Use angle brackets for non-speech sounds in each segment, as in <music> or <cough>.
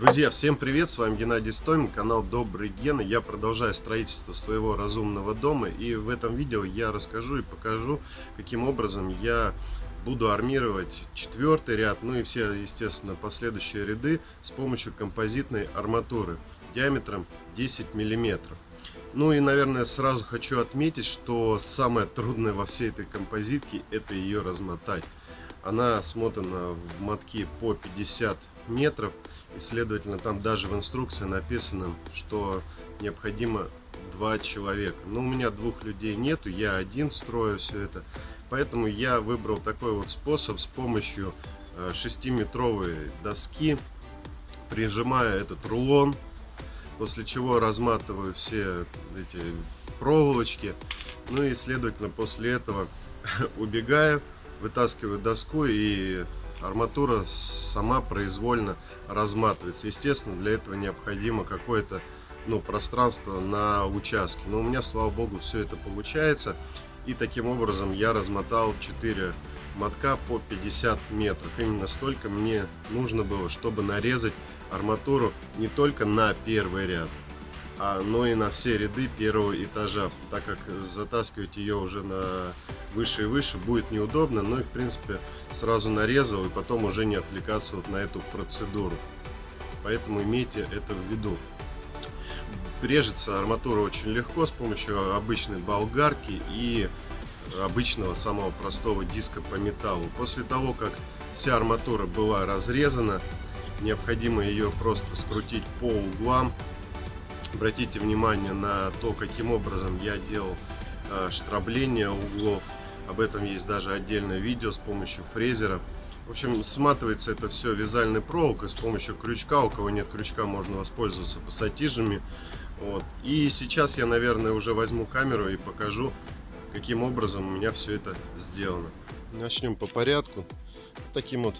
Друзья, всем привет, с вами Геннадий Стомин, канал Добрый Ген. Я продолжаю строительство своего разумного дома и в этом видео я расскажу и покажу, каким образом я буду армировать четвертый ряд, ну и все, естественно, последующие ряды с помощью композитной арматуры диаметром 10 миллиметров. Ну и, наверное, сразу хочу отметить, что самое трудное во всей этой композитке это ее размотать. Она смотана в мотки по 50 метров. И, следовательно, там даже в инструкции написано, что необходимо два человека. Но у меня двух людей нету, я один строю все это. Поэтому я выбрал такой вот способ с помощью 6-метровой э, доски. Прижимаю этот рулон, после чего разматываю все эти проволочки. Ну и, следовательно, после этого <laughs> убегаю вытаскиваю доску и арматура сама произвольно разматывается. Естественно, для этого необходимо какое-то ну, пространство на участке. Но у меня, слава богу, все это получается. И таким образом я размотал 4 мотка по 50 метров. Именно столько мне нужно было, чтобы нарезать арматуру не только на первый ряд, а, но и на все ряды первого этажа, так как затаскивать ее уже на выше и выше будет неудобно, но и в принципе сразу нарезал и потом уже не отвлекаться вот на эту процедуру. Поэтому имейте это в виду. Режется арматура очень легко с помощью обычной болгарки и обычного самого простого диска по металлу. После того, как вся арматура была разрезана, необходимо ее просто скрутить по углам Обратите внимание на то, каким образом я делал э, штрабление углов. Об этом есть даже отдельное видео с помощью фрезера. В общем, сматывается это все вязальной проволокой с помощью крючка. У кого нет крючка, можно воспользоваться пассатижами. Вот. И сейчас я, наверное, уже возьму камеру и покажу, каким образом у меня все это сделано. Начнем по порядку. Таким вот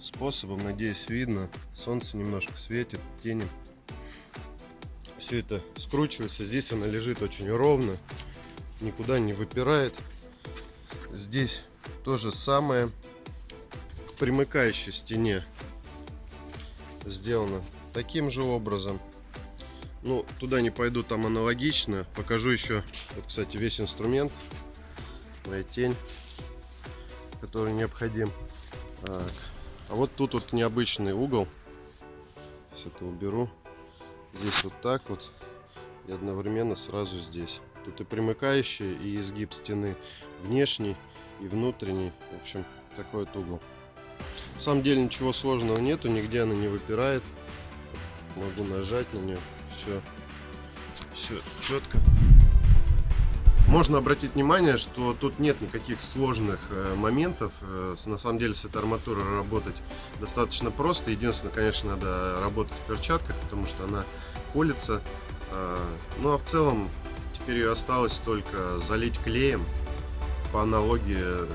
способом, надеюсь, видно. Солнце немножко светит, тени все это скручивается. Здесь она лежит очень ровно, никуда не выпирает. Здесь то же самое. Примыкающей стене сделано таким же образом. Ну, туда не пойду, там аналогично. Покажу еще, вот, кстати, весь инструмент. Моя тень, который необходим. Так. А вот тут вот необычный угол. Все это уберу здесь вот так вот и одновременно сразу здесь. Тут и примыкающий, и изгиб стены внешний и внутренний. В общем, такой вот угол. На самом деле ничего сложного нету, нигде она не выпирает. Могу нажать на нее. Все, все четко. Можно обратить внимание, что тут нет никаких сложных э, моментов. Э, на самом деле с этой арматурой работать достаточно просто. Единственное, конечно, надо работать в перчатках, потому что она колется. А, ну а в целом теперь ее осталось только залить клеем по аналогии,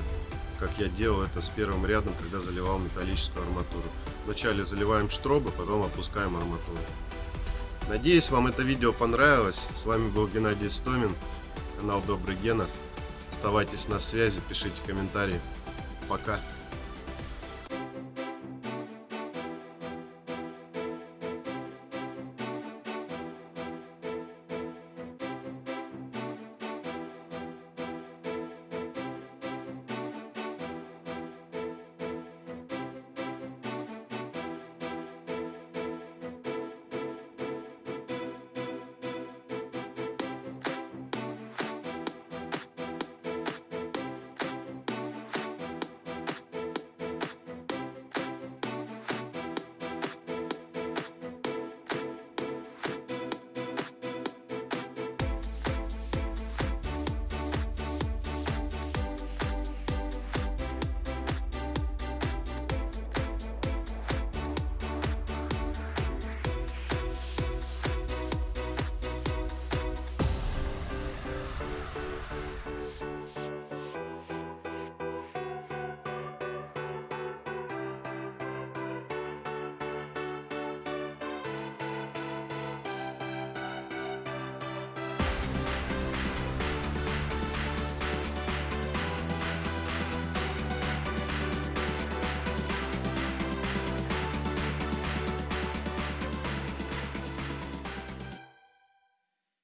как я делал это с первым рядом, когда заливал металлическую арматуру. Вначале заливаем штробы, потом опускаем арматуру. Надеюсь, вам это видео понравилось. С вами был Геннадий Стомин канал Добрый Гена. Оставайтесь на связи, пишите комментарии. Пока.